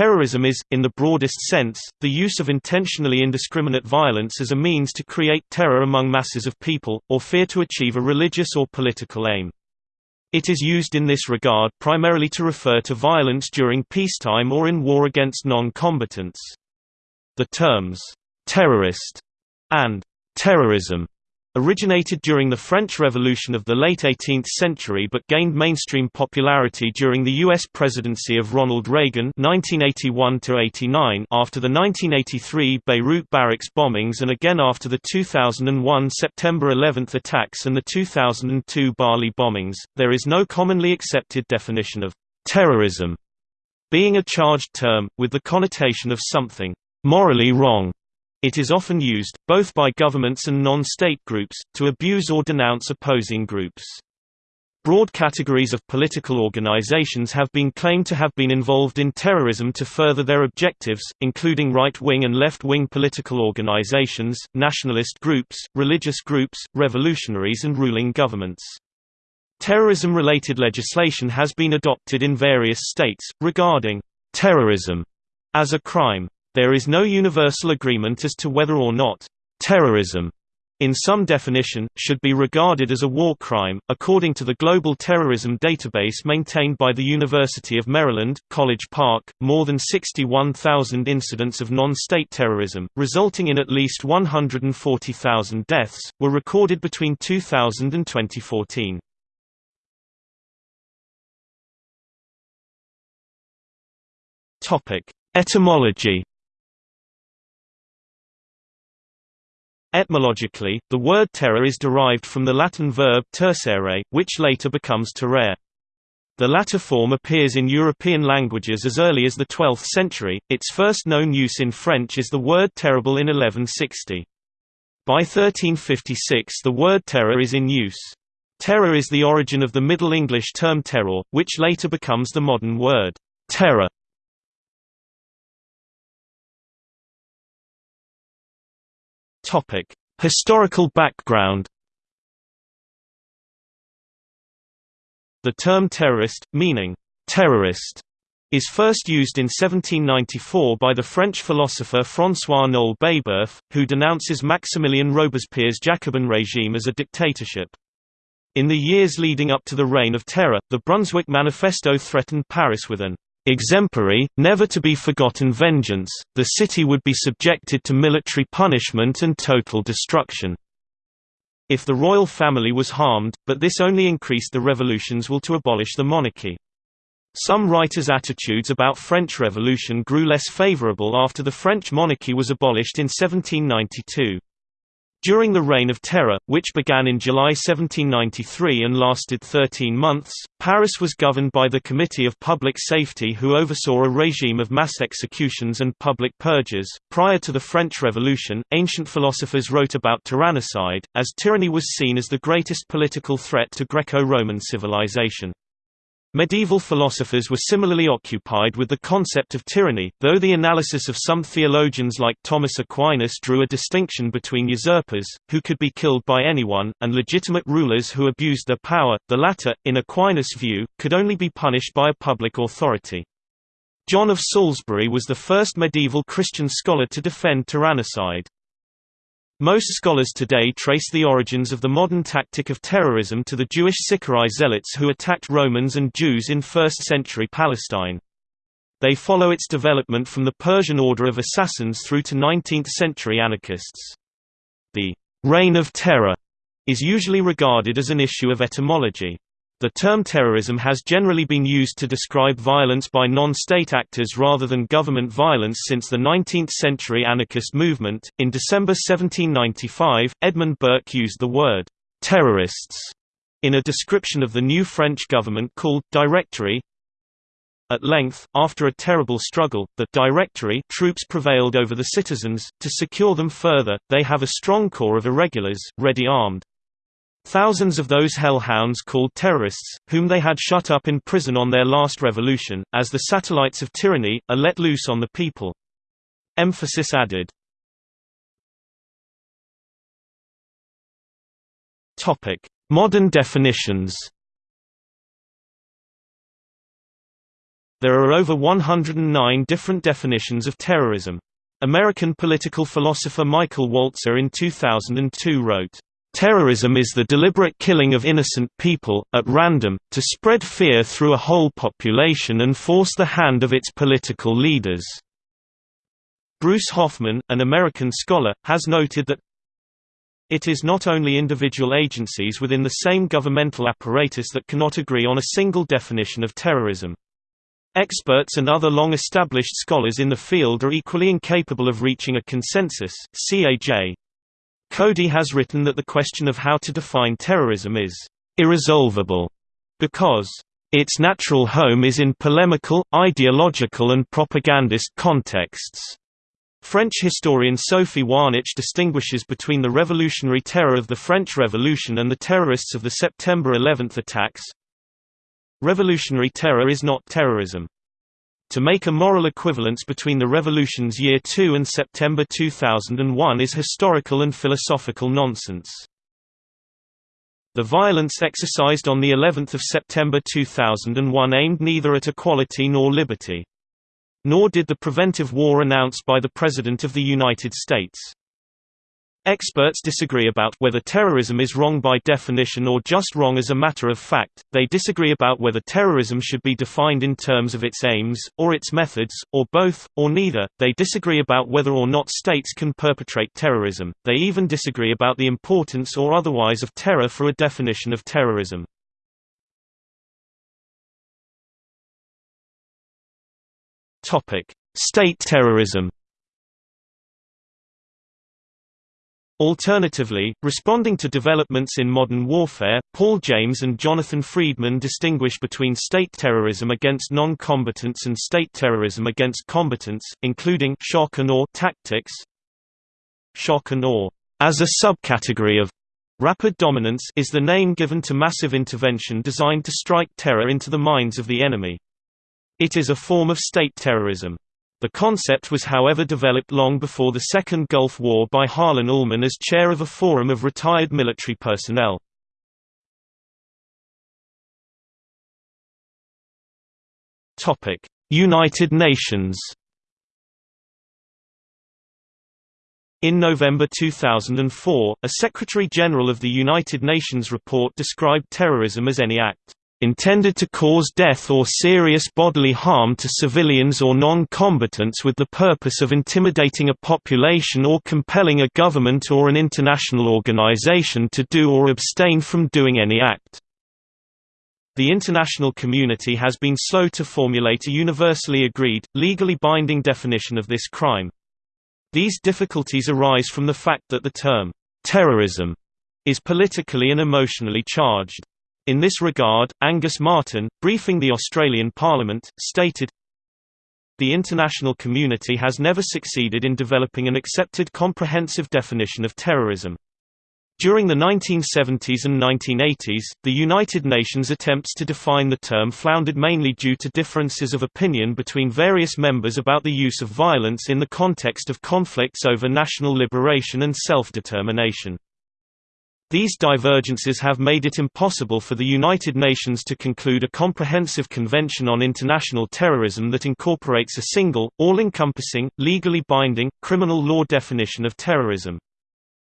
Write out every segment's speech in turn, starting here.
Terrorism is, in the broadest sense, the use of intentionally indiscriminate violence as a means to create terror among masses of people, or fear to achieve a religious or political aim. It is used in this regard primarily to refer to violence during peacetime or in war against non-combatants. The terms, "'terrorist' and "'terrorism' Originated during the French Revolution of the late 18th century but gained mainstream popularity during the U.S. presidency of Ronald Reagan 1981 after the 1983 Beirut barracks bombings and again after the 2001 September 11 attacks and the 2002 Bali bombings. There is no commonly accepted definition of terrorism being a charged term, with the connotation of something morally wrong it is often used, both by governments and non-state groups, to abuse or denounce opposing groups. Broad categories of political organizations have been claimed to have been involved in terrorism to further their objectives, including right-wing and left-wing political organizations, nationalist groups, religious groups, revolutionaries and ruling governments. Terrorism-related legislation has been adopted in various states, regarding terrorism as a crime. There is no universal agreement as to whether or not terrorism in some definition, should be regarded as a war crime. According to the Global Terrorism Database maintained by the University of Maryland, College Park, more than 61,000 incidents of non-state terrorism, resulting in at least 140,000 deaths, were recorded between 2000 and 2014. Topic: Etymology Etymologically, the word terror is derived from the Latin verb tercere, which later becomes terrere. The latter form appears in European languages as early as the 12th century, its first known use in French is the word terrible in 1160. By 1356 the word terror is in use. Terror is the origin of the Middle English term terror, which later becomes the modern word terror. Topic: Historical background. The term terrorist, meaning terrorist, is first used in 1794 by the French philosopher François Noël Babeuf, who denounces Maximilien Robespierre's Jacobin regime as a dictatorship. In the years leading up to the Reign of Terror, the Brunswick Manifesto threatened Paris with an exemplary, never to be forgotten vengeance, the city would be subjected to military punishment and total destruction. If the royal family was harmed, but this only increased the revolution's will to abolish the monarchy. Some writers' attitudes about French Revolution grew less favorable after the French monarchy was abolished in 1792. During the Reign of Terror, which began in July 1793 and lasted 13 months, Paris was governed by the Committee of Public Safety who oversaw a regime of mass executions and public purges. Prior to the French Revolution, ancient philosophers wrote about tyrannicide, as tyranny was seen as the greatest political threat to Greco-Roman civilization. Medieval philosophers were similarly occupied with the concept of tyranny, though the analysis of some theologians like Thomas Aquinas drew a distinction between usurpers, who could be killed by anyone, and legitimate rulers who abused their power. The latter, in Aquinas' view, could only be punished by a public authority. John of Salisbury was the first medieval Christian scholar to defend tyrannicide. Most scholars today trace the origins of the modern tactic of terrorism to the Jewish Sicarii zealots who attacked Romans and Jews in 1st-century Palestine. They follow its development from the Persian order of assassins through to 19th-century anarchists. The «reign of terror» is usually regarded as an issue of etymology. The term terrorism has generally been used to describe violence by non-state actors rather than government violence since the 19th-century anarchist movement. In December 1795, Edmund Burke used the word terrorists in a description of the new French government called Directory. At length, after a terrible struggle, the Directory troops prevailed over the citizens. To secure them further, they have a strong corps of irregulars, ready armed. Thousands of those hellhounds called terrorists, whom they had shut up in prison on their last revolution, as the satellites of tyranny, are let loose on the people. Emphasis added. Modern definitions There are over 109 different definitions of terrorism. American political philosopher Michael Walzer in 2002 wrote, Terrorism is the deliberate killing of innocent people, at random, to spread fear through a whole population and force the hand of its political leaders. Bruce Hoffman, an American scholar, has noted that it is not only individual agencies within the same governmental apparatus that cannot agree on a single definition of terrorism. Experts and other long-established scholars in the field are equally incapable of reaching a consensus. CAJ Coady has written that the question of how to define terrorism is irresolvable because its natural home is in polemical, ideological and propagandist contexts. French historian Sophie Wahnich distinguishes between the revolutionary terror of the French Revolution and the terrorists of the September 11 attacks. Revolutionary terror is not terrorism. To make a moral equivalence between the revolution's year 2 and September 2001 is historical and philosophical nonsense. The violence exercised on the 11th of September 2001 aimed neither at equality nor liberty. Nor did the preventive war announced by the President of the United States. Experts disagree about whether terrorism is wrong by definition or just wrong as a matter of fact, they disagree about whether terrorism should be defined in terms of its aims, or its methods, or both, or neither, they disagree about whether or not states can perpetrate terrorism, they even disagree about the importance or otherwise of terror for a definition of terrorism. State terrorism Alternatively, responding to developments in modern warfare, Paul James and Jonathan Friedman distinguish between state terrorism against non-combatants and state terrorism against combatants, including shock and awe tactics. Shock and awe, as a subcategory of rapid dominance, is the name given to massive intervention designed to strike terror into the minds of the enemy. It is a form of state terrorism. The concept was however developed long before the Second Gulf War by Harlan Ullman as chair of a forum of retired military personnel. United Nations In November 2004, a Secretary-General of the United Nations report described terrorism as any act intended to cause death or serious bodily harm to civilians or non-combatants with the purpose of intimidating a population or compelling a government or an international organization to do or abstain from doing any act. The international community has been slow to formulate a universally agreed, legally binding definition of this crime. These difficulties arise from the fact that the term, terrorism, is politically and emotionally charged. In this regard, Angus Martin, briefing the Australian Parliament, stated, The international community has never succeeded in developing an accepted comprehensive definition of terrorism. During the 1970s and 1980s, the United Nations attempts to define the term floundered mainly due to differences of opinion between various members about the use of violence in the context of conflicts over national liberation and self-determination. These divergences have made it impossible for the United Nations to conclude a comprehensive convention on international terrorism that incorporates a single, all-encompassing, legally binding, criminal law definition of terrorism.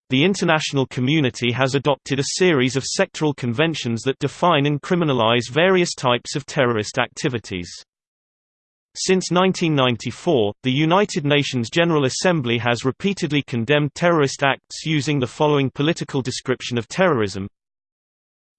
The international community has adopted a series of sectoral conventions that define and criminalize various types of terrorist activities. Since 1994, the United Nations General Assembly has repeatedly condemned terrorist acts using the following political description of terrorism.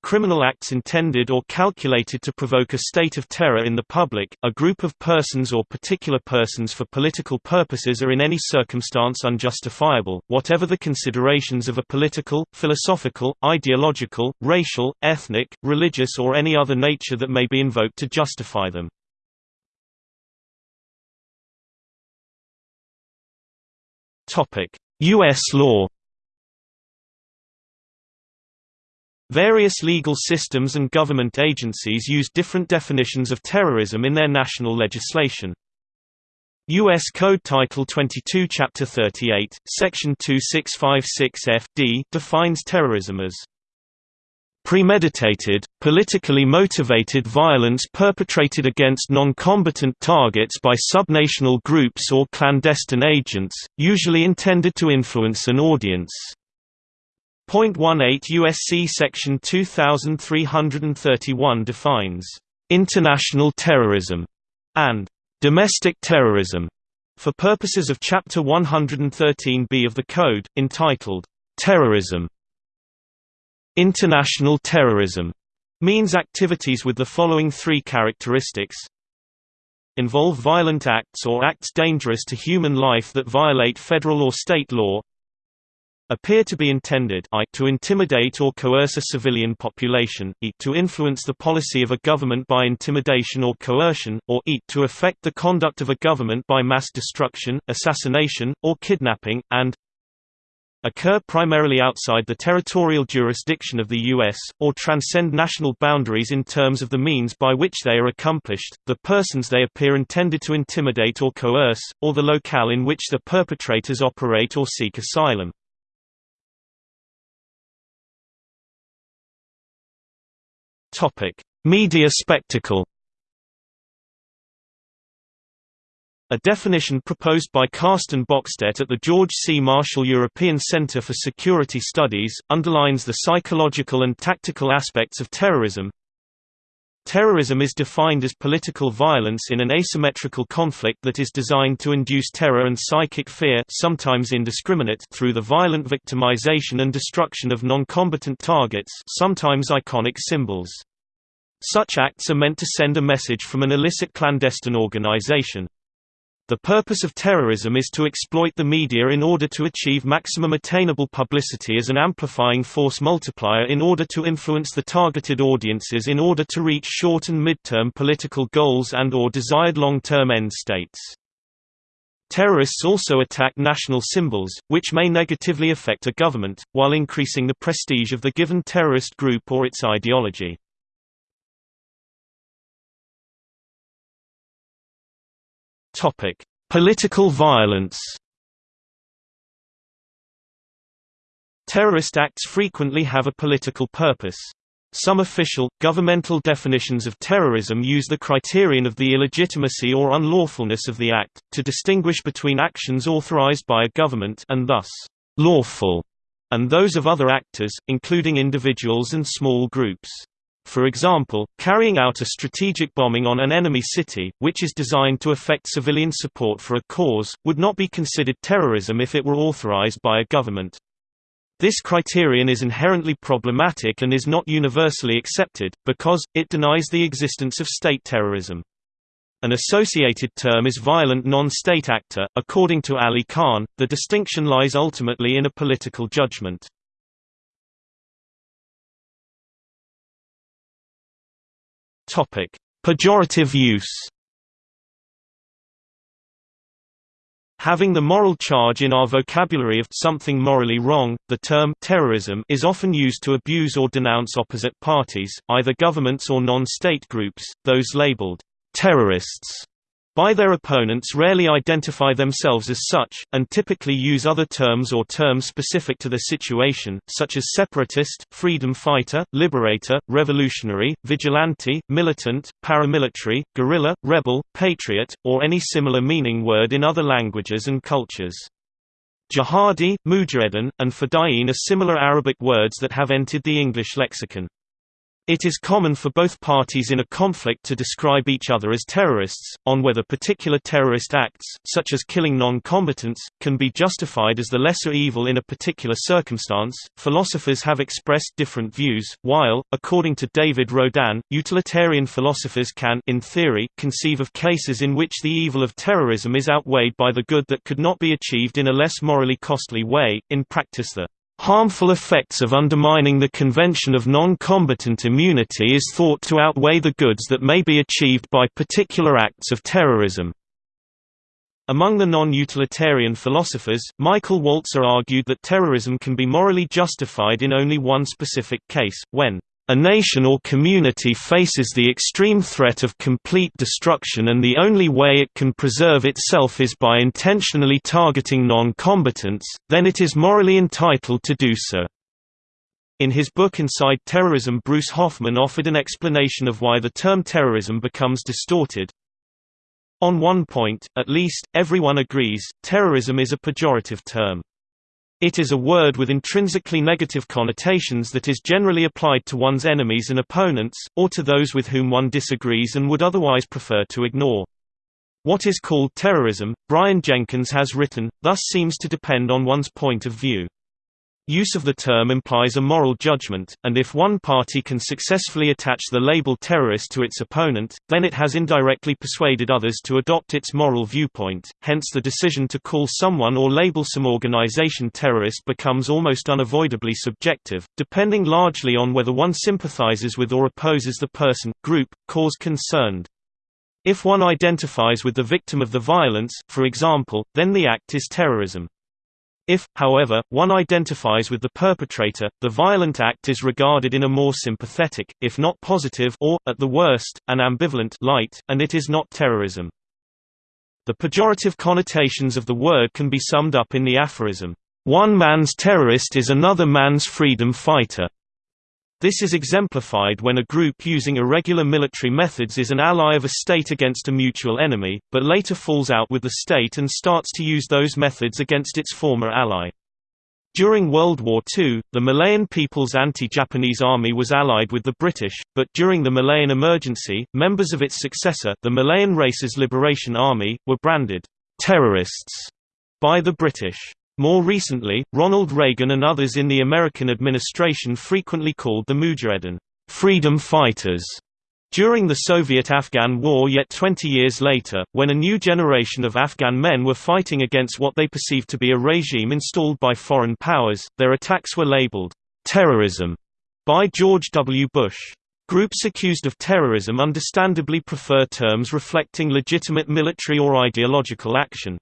Criminal acts intended or calculated to provoke a state of terror in the public, a group of persons or particular persons for political purposes are in any circumstance unjustifiable, whatever the considerations of a political, philosophical, ideological, racial, ethnic, religious or any other nature that may be invoked to justify them. U.S. law Various legal systems and government agencies use different definitions of terrorism in their national legislation. U.S. Code Title 22 Chapter 38, Section 2656 F.D. defines terrorism as premeditated, politically motivated violence perpetrated against non-combatant targets by subnational groups or clandestine agents, usually intended to influence an audience. 0.18 USC Section 2331 defines international terrorism and domestic terrorism for purposes of Chapter 113b of the Code, entitled Terrorism. International terrorism means activities with the following three characteristics. Involve violent acts or acts dangerous to human life that violate federal or state law. Appear to be intended I to intimidate or coerce a civilian population, e to influence the policy of a government by intimidation or coercion, or e to affect the conduct of a government by mass destruction, assassination, or kidnapping, and occur primarily outside the territorial jurisdiction of the U.S., or transcend national boundaries in terms of the means by which they are accomplished, the persons they appear intended to intimidate or coerce, or the locale in which the perpetrators operate or seek asylum. Media spectacle. A definition proposed by Carsten Bockstette at the George C. Marshall European Center for Security Studies, underlines the psychological and tactical aspects of terrorism. Terrorism is defined as political violence in an asymmetrical conflict that is designed to induce terror and psychic fear sometimes indiscriminate through the violent victimization and destruction of non-combatant targets sometimes iconic symbols. Such acts are meant to send a message from an illicit clandestine organization. The purpose of terrorism is to exploit the media in order to achieve maximum attainable publicity as an amplifying force multiplier in order to influence the targeted audiences in order to reach short and mid-term political goals and or desired long-term end states. Terrorists also attack national symbols, which may negatively affect a government, while increasing the prestige of the given terrorist group or its ideology. Topic: Political violence. Terrorist acts frequently have a political purpose. Some official, governmental definitions of terrorism use the criterion of the illegitimacy or unlawfulness of the act, to distinguish between actions authorized by a government and thus, lawful, and those of other actors, including individuals and small groups. For example, carrying out a strategic bombing on an enemy city, which is designed to affect civilian support for a cause, would not be considered terrorism if it were authorized by a government. This criterion is inherently problematic and is not universally accepted, because, it denies the existence of state terrorism. An associated term is violent non-state actor. According to Ali Khan, the distinction lies ultimately in a political judgment. Topic: Pejorative use. Having the moral charge in our vocabulary of something morally wrong, the term terrorism is often used to abuse or denounce opposite parties, either governments or non-state groups, those labeled terrorists by their opponents rarely identify themselves as such, and typically use other terms or terms specific to the situation, such as separatist, freedom fighter, liberator, revolutionary, vigilante, militant, paramilitary, guerrilla, rebel, patriot, or any similar meaning word in other languages and cultures. Jihadi, mujahideen, and fedayeen are similar Arabic words that have entered the English lexicon. It is common for both parties in a conflict to describe each other as terrorists, on whether particular terrorist acts, such as killing non-combatants, can be justified as the lesser evil in a particular circumstance. Philosophers have expressed different views, while, according to David Rodin, utilitarian philosophers can, in theory, conceive of cases in which the evil of terrorism is outweighed by the good that could not be achieved in a less morally costly way. In practice, the Harmful effects of undermining the convention of non-combatant immunity is thought to outweigh the goods that may be achieved by particular acts of terrorism. Among the non-utilitarian philosophers, Michael Walzer argued that terrorism can be morally justified in only one specific case, when a nation or community faces the extreme threat of complete destruction and the only way it can preserve itself is by intentionally targeting non-combatants, then it is morally entitled to do so. In his book Inside Terrorism Bruce Hoffman offered an explanation of why the term terrorism becomes distorted. On one point, at least, everyone agrees, terrorism is a pejorative term. It is a word with intrinsically negative connotations that is generally applied to one's enemies and opponents, or to those with whom one disagrees and would otherwise prefer to ignore. What is called terrorism, Brian Jenkins has written, thus seems to depend on one's point of view. Use of the term implies a moral judgment, and if one party can successfully attach the label terrorist to its opponent, then it has indirectly persuaded others to adopt its moral viewpoint, hence the decision to call someone or label some organization terrorist becomes almost unavoidably subjective, depending largely on whether one sympathizes with or opposes the person, group, cause concerned. If one identifies with the victim of the violence, for example, then the act is terrorism. If, however, one identifies with the perpetrator, the violent act is regarded in a more sympathetic, if not positive or, at the worst, an ambivalent light, and it is not terrorism. The pejorative connotations of the word can be summed up in the aphorism, "'One man's terrorist is another man's freedom fighter'". This is exemplified when a group using irregular military methods is an ally of a state against a mutual enemy, but later falls out with the state and starts to use those methods against its former ally. During World War II, the Malayan People's Anti-Japanese Army was allied with the British, but during the Malayan Emergency, members of its successor, the Malayan Races Liberation Army, were branded terrorists by the British. More recently, Ronald Reagan and others in the American administration frequently called the Mujahedin freedom fighters during the Soviet–Afghan War yet 20 years later, when a new generation of Afghan men were fighting against what they perceived to be a regime installed by foreign powers, their attacks were labeled, "'terrorism' by George W. Bush. Groups accused of terrorism understandably prefer terms reflecting legitimate military or ideological action.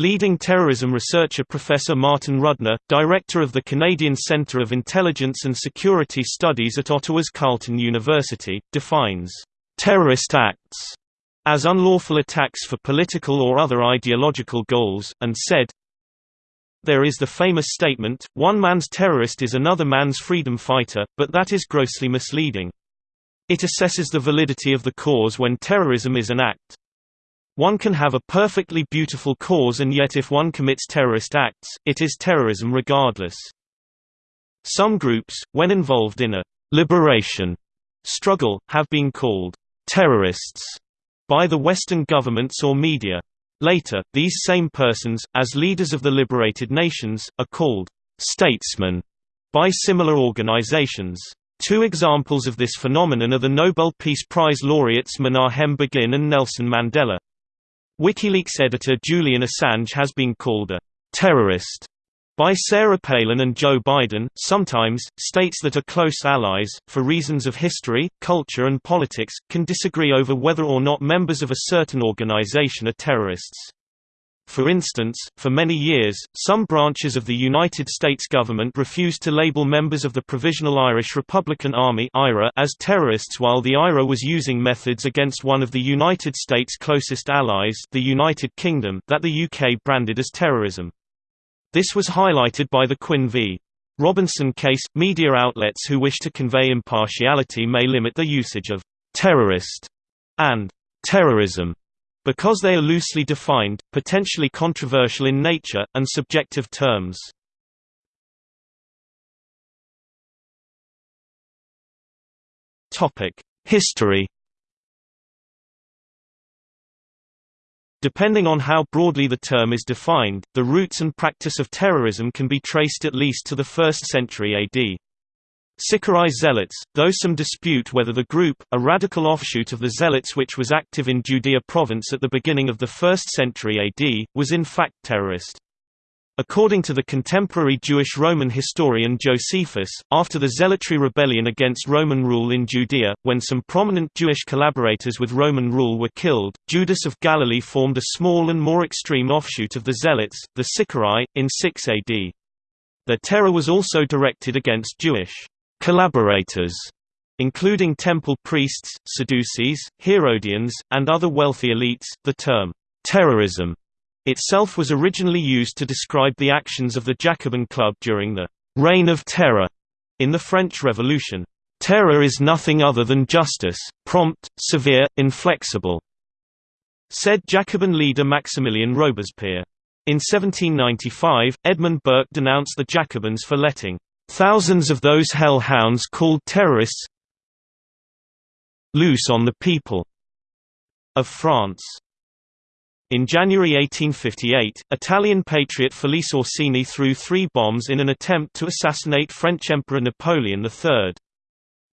Leading terrorism researcher Professor Martin Rudner, director of the Canadian Centre of Intelligence and Security Studies at Ottawa's Carleton University, defines terrorist acts as unlawful attacks for political or other ideological goals, and said, There is the famous statement, one man's terrorist is another man's freedom fighter, but that is grossly misleading. It assesses the validity of the cause when terrorism is an act. One can have a perfectly beautiful cause and yet if one commits terrorist acts, it is terrorism regardless. Some groups, when involved in a «liberation» struggle, have been called «terrorists» by the Western governments or media. Later, these same persons, as leaders of the liberated nations, are called «statesmen» by similar organizations. Two examples of this phenomenon are the Nobel Peace Prize laureates Menachem Begin and Nelson Mandela. WikiLeaks editor Julian Assange has been called a terrorist by Sarah Palin and Joe Biden, sometimes, states that are close allies, for reasons of history, culture and politics, can disagree over whether or not members of a certain organization are terrorists. For instance, for many years, some branches of the United States government refused to label members of the Provisional Irish Republican Army as terrorists while the IRA was using methods against one of the United States' closest allies the United Kingdom that the UK branded as terrorism. This was highlighted by the Quinn v. Robinson case. Media outlets who wish to convey impartiality may limit the usage of terrorist and terrorism because they are loosely defined, potentially controversial in nature, and subjective terms. History Depending on how broadly the term is defined, the roots and practice of terrorism can be traced at least to the 1st century AD. Sicarii Zealots, though some dispute whether the group, a radical offshoot of the Zealots which was active in Judea province at the beginning of the 1st century AD, was in fact terrorist. According to the contemporary Jewish Roman historian Josephus, after the Zealotry rebellion against Roman rule in Judea, when some prominent Jewish collaborators with Roman rule were killed, Judas of Galilee formed a small and more extreme offshoot of the Zealots, the Sicarii, in 6 AD. Their terror was also directed against Jewish collaborators, including temple priests, Sadducees, Herodians, and other wealthy elites. The term terrorism itself was originally used to describe the actions of the Jacobin Club during the Reign of Terror In the French Revolution, "...terror is nothing other than justice, prompt, severe, inflexible," said Jacobin leader Maximilien Robespierre. In 1795, Edmund Burke denounced the Jacobins for letting thousands of those hell-hounds called terrorists loose on the people of France. In January 1858, Italian patriot Felice Orsini threw three bombs in an attempt to assassinate French Emperor Napoleon III.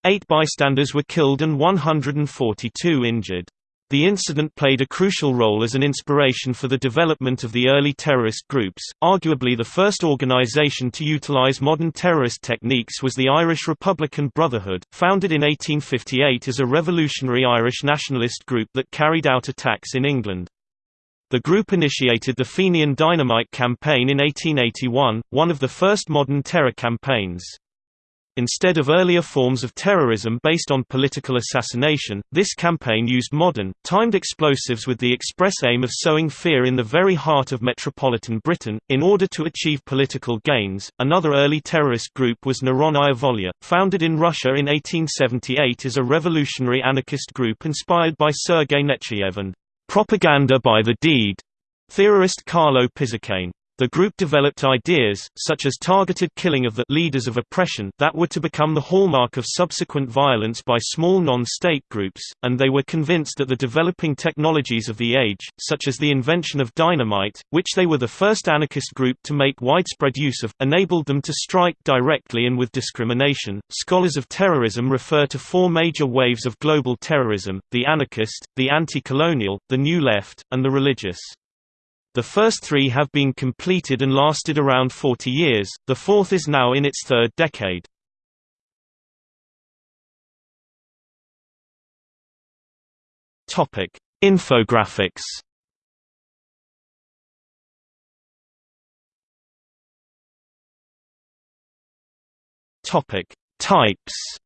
Eight bystanders were killed and 142 injured. The incident played a crucial role as an inspiration for the development of the early terrorist groups. Arguably the first organization to utilize modern terrorist techniques was the Irish Republican Brotherhood, founded in 1858 as a revolutionary Irish nationalist group that carried out attacks in England. The group initiated the Fenian Dynamite Campaign in 1881, one of the first modern terror campaigns. Instead of earlier forms of terrorism based on political assassination, this campaign used modern, timed explosives with the express aim of sowing fear in the very heart of metropolitan Britain, in order to achieve political gains. Another early terrorist group was Narodnaya Volya, founded in Russia in 1878 as a revolutionary anarchist group inspired by Sergei Nechayev and propaganda by the deed theorist Carlo Pisacane. The group developed ideas, such as targeted killing of the leaders of oppression that were to become the hallmark of subsequent violence by small non-state groups, and they were convinced that the developing technologies of the age, such as the invention of dynamite, which they were the first anarchist group to make widespread use of, enabled them to strike directly and with discrimination. Scholars of terrorism refer to four major waves of global terrorism, the anarchist, the anti-colonial, the new left, and the religious. The first three have been completed and lasted around 40 years, the fourth is now in its third decade. Infographics Topic Types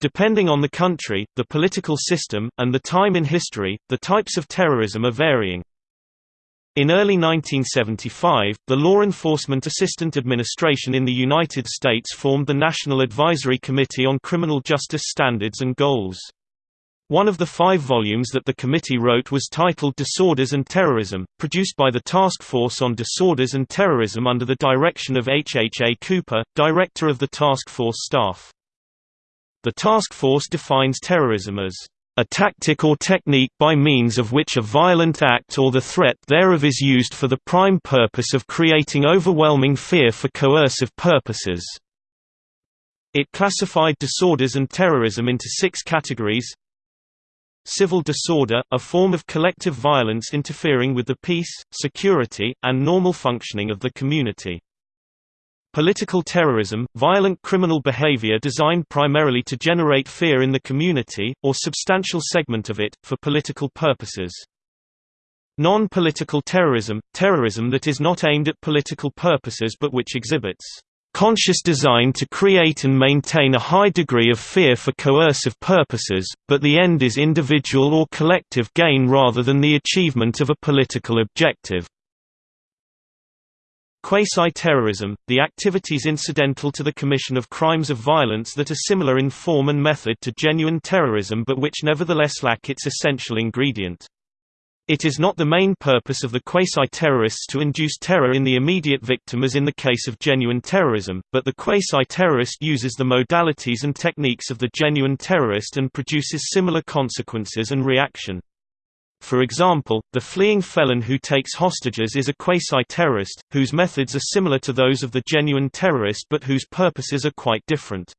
Depending on the country, the political system, and the time in history, the types of terrorism are varying. In early 1975, the Law Enforcement Assistant Administration in the United States formed the National Advisory Committee on Criminal Justice Standards and Goals. One of the five volumes that the committee wrote was titled Disorders and Terrorism, produced by the Task Force on Disorders and Terrorism under the direction of H. H. A. Cooper, director of the task force staff. The task force defines terrorism as a tactic or technique by means of which a violent act or the threat thereof is used for the prime purpose of creating overwhelming fear for coercive purposes. It classified disorders and terrorism into six categories Civil disorder, a form of collective violence interfering with the peace, security, and normal functioning of the community. Political terrorism, violent criminal behavior designed primarily to generate fear in the community, or substantial segment of it, for political purposes. Non-political terrorism, terrorism that is not aimed at political purposes but which exhibits conscious design to create and maintain a high degree of fear for coercive purposes, but the end is individual or collective gain rather than the achievement of a political objective. Quasi-terrorism, the activities incidental to the commission of crimes of violence that are similar in form and method to genuine terrorism but which nevertheless lack its essential ingredient. It is not the main purpose of the quasi-terrorists to induce terror in the immediate victim as in the case of genuine terrorism, but the quasi-terrorist uses the modalities and techniques of the genuine terrorist and produces similar consequences and reaction. For example, the fleeing felon who takes hostages is a quasi-terrorist, whose methods are similar to those of the genuine terrorist but whose purposes are quite different.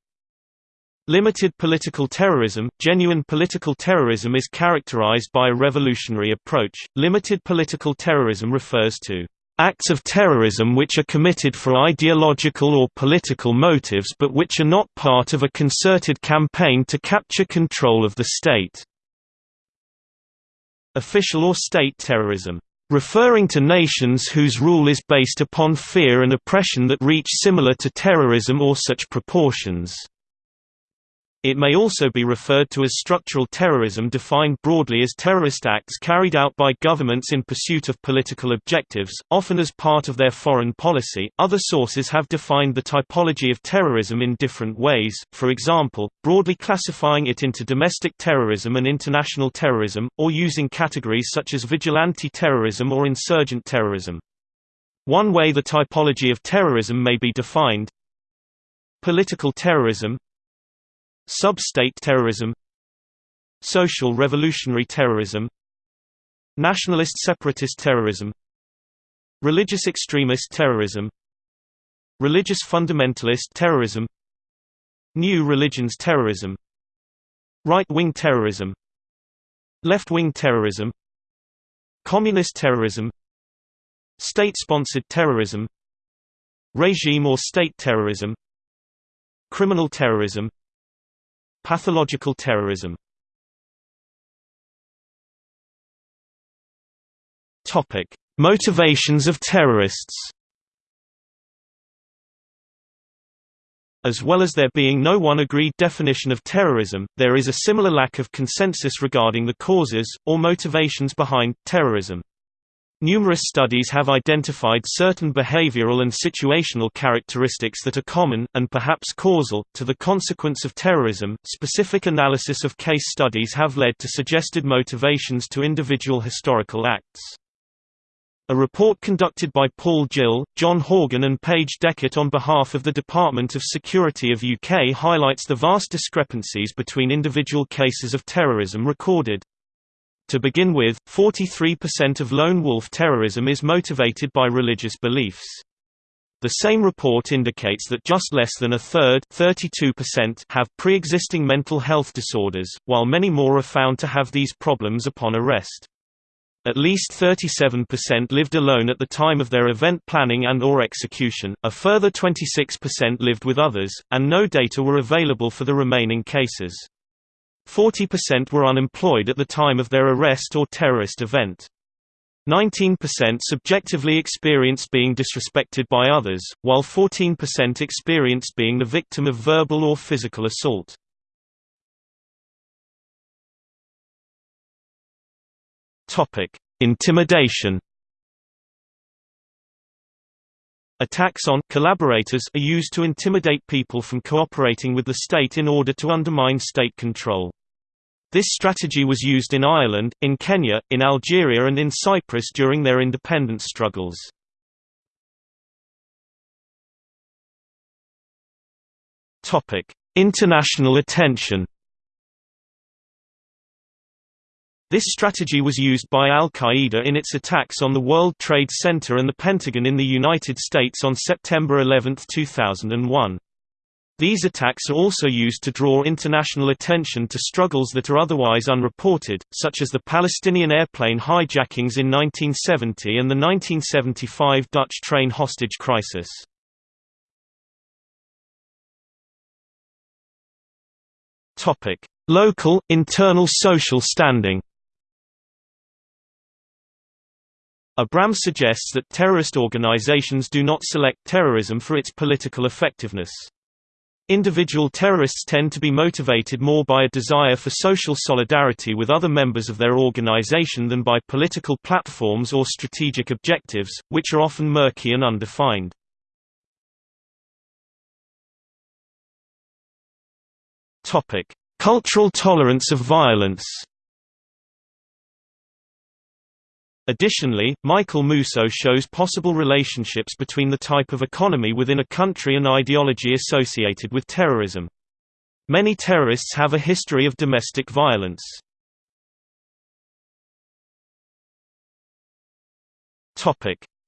Limited political terrorism Genuine political terrorism is characterized by a revolutionary approach. Limited political terrorism refers to acts of terrorism which are committed for ideological or political motives but which are not part of a concerted campaign to capture control of the state official or state terrorism, referring to nations whose rule is based upon fear and oppression that reach similar to terrorism or such proportions. It may also be referred to as structural terrorism defined broadly as terrorist acts carried out by governments in pursuit of political objectives, often as part of their foreign policy. Other sources have defined the typology of terrorism in different ways, for example, broadly classifying it into domestic terrorism and international terrorism, or using categories such as vigilante terrorism or insurgent terrorism. One way the typology of terrorism may be defined Political terrorism Sub-state terrorism Social revolutionary terrorism Nationalist separatist terrorism Religious extremist terrorism Religious fundamentalist terrorism New religions terrorism Right-wing terrorism Left-wing terrorism Communist terrorism State-sponsored terrorism Regime or state terrorism Criminal terrorism Pathological terrorism Topic: Motivations of terrorists. As well as there being no one agreed definition of terrorism, there is a similar lack of consensus regarding the causes, or motivations behind, terrorism. Numerous studies have identified certain behavioral and situational characteristics that are common, and perhaps causal, to the consequence of terrorism. Specific analysis of case studies have led to suggested motivations to individual historical acts. A report conducted by Paul Gill, John Horgan and Paige Deckert on behalf of the Department of Security of UK highlights the vast discrepancies between individual cases of terrorism recorded. To begin with, 43% of lone wolf terrorism is motivated by religious beliefs. The same report indicates that just less than a third have pre-existing mental health disorders, while many more are found to have these problems upon arrest. At least 37% lived alone at the time of their event planning and or execution, a further 26% lived with others, and no data were available for the remaining cases. 40% were unemployed at the time of their arrest or terrorist event. 19% subjectively experienced being disrespected by others, while 14% experienced being the victim of verbal or physical assault. Intimidation Attacks on collaborators are used to intimidate people from cooperating with the state in order to undermine state control. This strategy was used in Ireland, in Kenya, in Algeria and in Cyprus during their independence struggles. International attention This strategy was used by al-Qaeda in its attacks on the World Trade Center and the Pentagon in the United States on September 11, 2001. These attacks are also used to draw international attention to struggles that are otherwise unreported, such as the Palestinian airplane hijackings in 1970 and the 1975 Dutch train hostage crisis. Local, internal social standing Abram suggests that terrorist organizations do not select terrorism for its political effectiveness. Individual terrorists tend to be motivated more by a desire for social solidarity with other members of their organization than by political platforms or strategic objectives, which are often murky and undefined. Cultural tolerance of violence Additionally, Michael Mousseau shows possible relationships between the type of economy within a country and ideology associated with terrorism. Many terrorists have a history of domestic violence.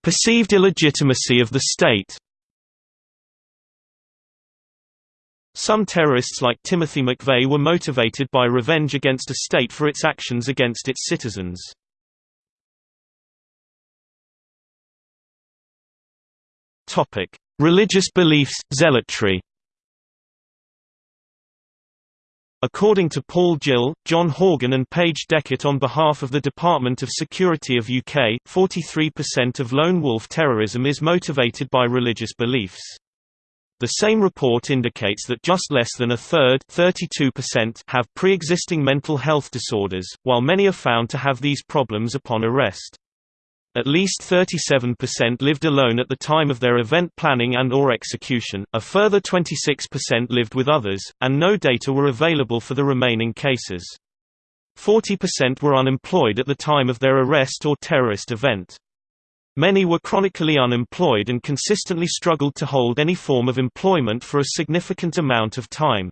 Perceived illegitimacy of the state Some terrorists like Timothy McVeigh were motivated by revenge against a state for its actions against its citizens. Topic: Religious beliefs, zealotry. According to Paul Gill, John Horgan and Paige Deckert on behalf of the Department of Security of UK, 43% of lone wolf terrorism is motivated by religious beliefs. The same report indicates that just less than a third have pre-existing mental health disorders, while many are found to have these problems upon arrest. At least 37% lived alone at the time of their event planning and or execution, a further 26% lived with others, and no data were available for the remaining cases. 40% were unemployed at the time of their arrest or terrorist event. Many were chronically unemployed and consistently struggled to hold any form of employment for a significant amount of time.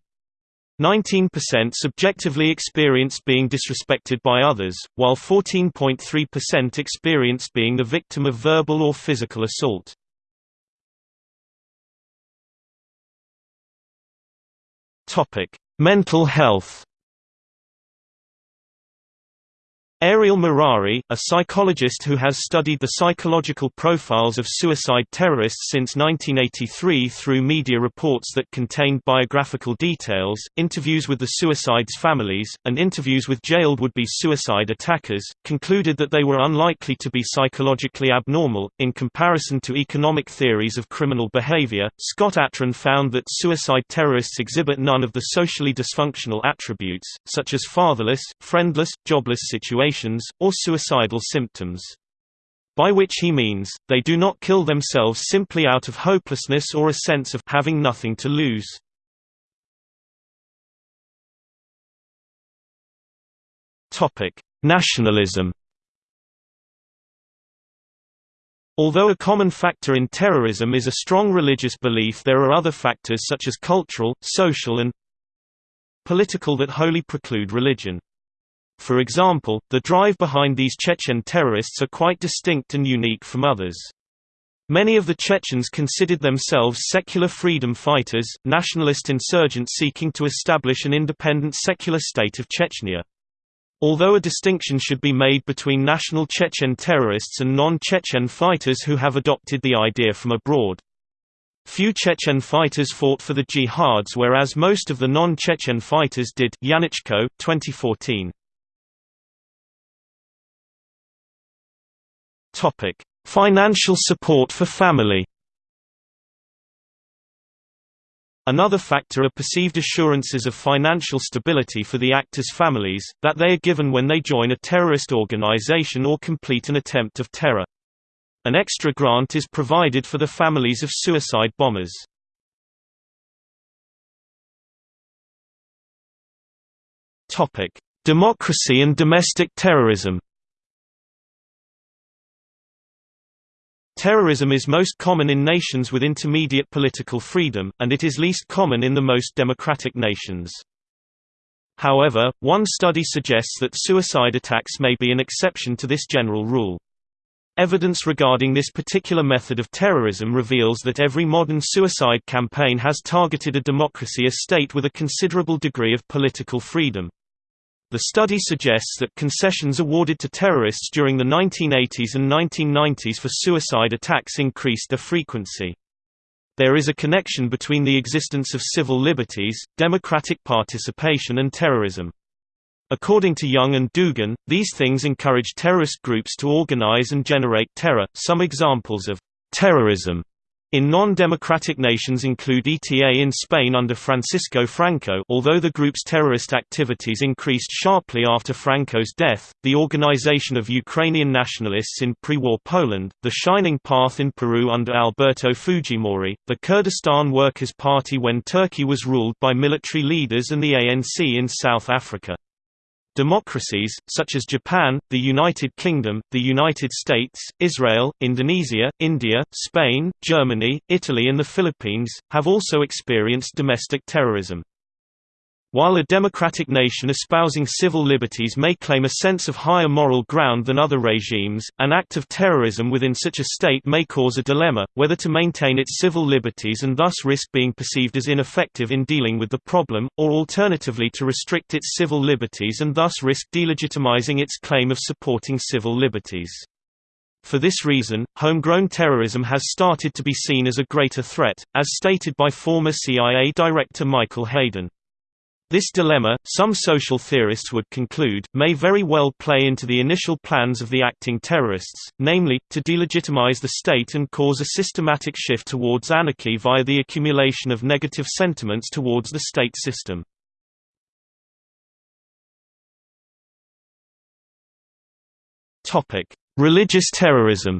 19% subjectively experienced being disrespected by others, while 14.3% experienced being the victim of verbal or physical assault. Mental health Ariel Merari, a psychologist who has studied the psychological profiles of suicide terrorists since 1983 through media reports that contained biographical details, interviews with the suicides' families, and interviews with jailed would-be suicide attackers, concluded that they were unlikely to be psychologically abnormal. In comparison to economic theories of criminal behavior, Scott Atran found that suicide terrorists exhibit none of the socially dysfunctional attributes, such as fatherless, friendless, jobless situations or suicidal symptoms. By which he means, they do not kill themselves simply out of hopelessness or a sense of having nothing to lose. Nationalism Although a common factor in terrorism is a strong religious belief there are other factors such as cultural, social and political that wholly preclude religion. For example, the drive behind these Chechen terrorists are quite distinct and unique from others. Many of the Chechens considered themselves secular freedom fighters, nationalist insurgents seeking to establish an independent secular state of Chechnya. Although a distinction should be made between national Chechen terrorists and non-Chechen fighters who have adopted the idea from abroad. Few Chechen fighters fought for the jihads whereas most of the non-Chechen fighters did Janeczko, 2014. Topic: Financial support for family. Another factor are perceived assurances of financial stability for the actors' families, that they are given when they join a terrorist organization or complete an attempt of terror. An extra grant is provided for the families of suicide bombers. Democracy and domestic terrorism Terrorism is most common in nations with intermediate political freedom, and it is least common in the most democratic nations. However, one study suggests that suicide attacks may be an exception to this general rule. Evidence regarding this particular method of terrorism reveals that every modern suicide campaign has targeted a democracy a state with a considerable degree of political freedom. The study suggests that concessions awarded to terrorists during the 1980s and 1990s for suicide attacks increased their frequency. There is a connection between the existence of civil liberties, democratic participation and terrorism. According to Young and Dugan, these things encourage terrorist groups to organize and generate terror. Some examples of terrorism in non-democratic nations include ETA in Spain under Francisco Franco although the group's terrorist activities increased sharply after Franco's death, the organization of Ukrainian nationalists in pre-war Poland, the Shining Path in Peru under Alberto Fujimori, the Kurdistan Workers' Party when Turkey was ruled by military leaders and the ANC in South Africa. Democracies, such as Japan, the United Kingdom, the United States, Israel, Indonesia, India, Spain, Germany, Italy and the Philippines, have also experienced domestic terrorism. While a democratic nation espousing civil liberties may claim a sense of higher moral ground than other regimes, an act of terrorism within such a state may cause a dilemma, whether to maintain its civil liberties and thus risk being perceived as ineffective in dealing with the problem, or alternatively to restrict its civil liberties and thus risk delegitimizing its claim of supporting civil liberties. For this reason, homegrown terrorism has started to be seen as a greater threat, as stated by former CIA Director Michael Hayden. This dilemma, some social theorists would conclude, may very well play into the initial plans of the acting terrorists, namely, to delegitimize the state and cause a systematic shift towards anarchy via the accumulation of negative sentiments towards the state system. Religious terrorism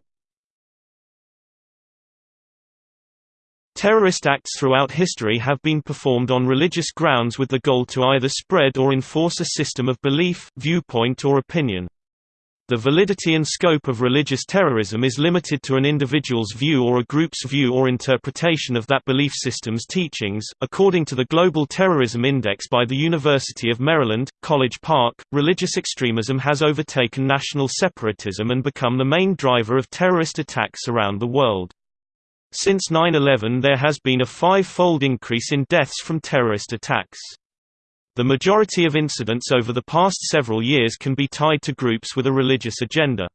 Terrorist acts throughout history have been performed on religious grounds with the goal to either spread or enforce a system of belief, viewpoint or opinion. The validity and scope of religious terrorism is limited to an individual's view or a group's view or interpretation of that belief system's teachings. According to the Global Terrorism Index by the University of Maryland, College Park, religious extremism has overtaken national separatism and become the main driver of terrorist attacks around the world. Since 9-11 there has been a five-fold increase in deaths from terrorist attacks. The majority of incidents over the past several years can be tied to groups with a religious agenda.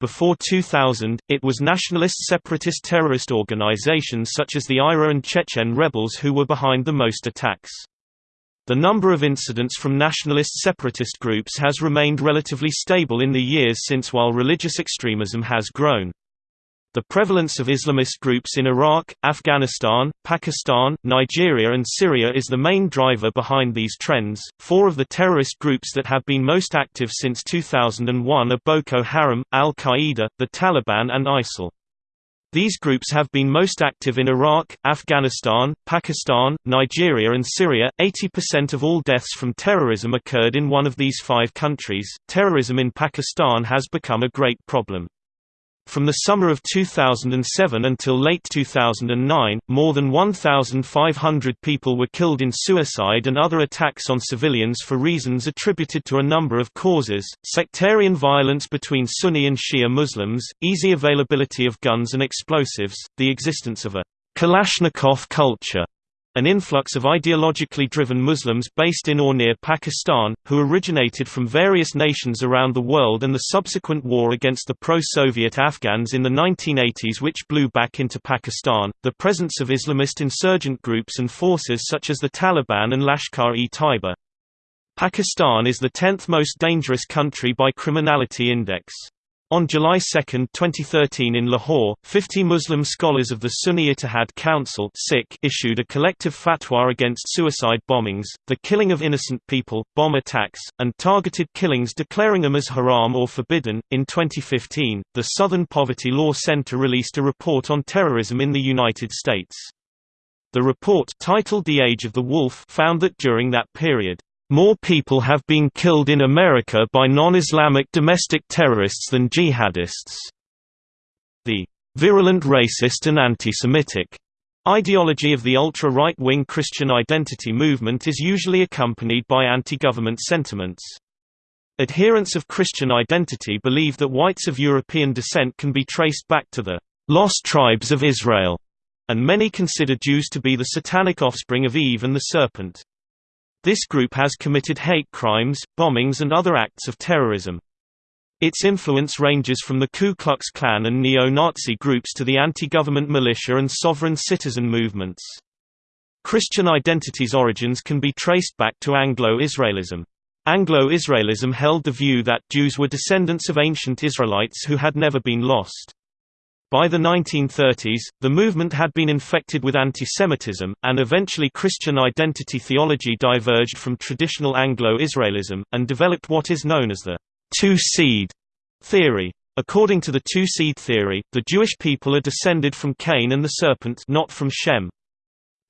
Before 2000, it was nationalist separatist terrorist organizations such as the IRA and Chechen rebels who were behind the most attacks. The number of incidents from nationalist separatist groups has remained relatively stable in the years since while religious extremism has grown. The prevalence of Islamist groups in Iraq, Afghanistan, Pakistan, Nigeria, and Syria is the main driver behind these trends. Four of the terrorist groups that have been most active since 2001 are Boko Haram, Al Qaeda, the Taliban, and ISIL. These groups have been most active in Iraq, Afghanistan, Pakistan, Nigeria, and Syria. 80% of all deaths from terrorism occurred in one of these five countries. Terrorism in Pakistan has become a great problem. From the summer of 2007 until late 2009, more than 1,500 people were killed in suicide and other attacks on civilians for reasons attributed to a number of causes, sectarian violence between Sunni and Shia Muslims, easy availability of guns and explosives, the existence of a Kalashnikov culture, an influx of ideologically driven Muslims based in or near Pakistan, who originated from various nations around the world and the subsequent war against the pro-Soviet Afghans in the 1980s which blew back into Pakistan, the presence of Islamist insurgent groups and forces such as the Taliban and Lashkar-e-Taiba. Pakistan is the 10th most dangerous country by criminality index. On July 2, 2013 in Lahore, 50 Muslim scholars of the Sunni Ittihad Council issued a collective fatwa against suicide bombings, the killing of innocent people, bomb attacks, and targeted killings declaring them as haram or forbidden. In 2015, the Southern Poverty Law Center released a report on terrorism in the United States. The report titled The Age of the Wolf found that during that period, more people have been killed in America by non-Islamic domestic terrorists than jihadists. The virulent racist and anti-Semitic ideology of the ultra-right-wing Christian identity movement is usually accompanied by anti-government sentiments. Adherents of Christian identity believe that whites of European descent can be traced back to the lost tribes of Israel, and many consider Jews to be the satanic offspring of Eve and the serpent. This group has committed hate crimes, bombings and other acts of terrorism. Its influence ranges from the Ku Klux Klan and neo-Nazi groups to the anti-government militia and sovereign citizen movements. Christian identity's origins can be traced back to Anglo-Israelism. Anglo-Israelism held the view that Jews were descendants of ancient Israelites who had never been lost. By the 1930s, the movement had been infected with antisemitism, and eventually Christian identity theology diverged from traditional Anglo-Israelism, and developed what is known as the two-seed theory. According to the two-seed theory, the Jewish people are descended from Cain and the serpent not from Shem.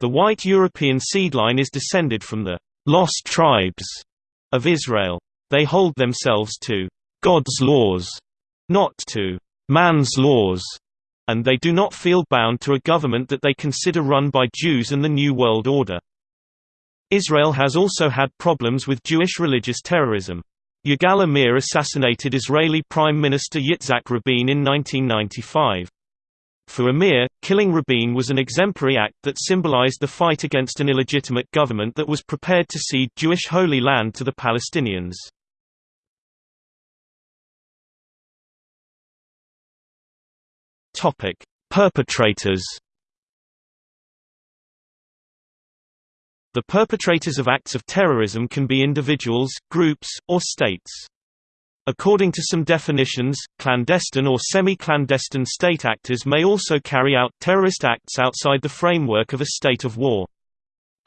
The white European seed line is descended from the lost tribes of Israel. They hold themselves to God's laws, not to man's laws and they do not feel bound to a government that they consider run by Jews and the New World Order. Israel has also had problems with Jewish religious terrorism. Yigal Amir assassinated Israeli Prime Minister Yitzhak Rabin in 1995. For Amir, killing Rabin was an exemplary act that symbolized the fight against an illegitimate government that was prepared to cede Jewish Holy Land to the Palestinians. Topic: Perpetrators. The perpetrators of acts of terrorism can be individuals, groups, or states. According to some definitions, clandestine or semi-clandestine state actors may also carry out terrorist acts outside the framework of a state of war.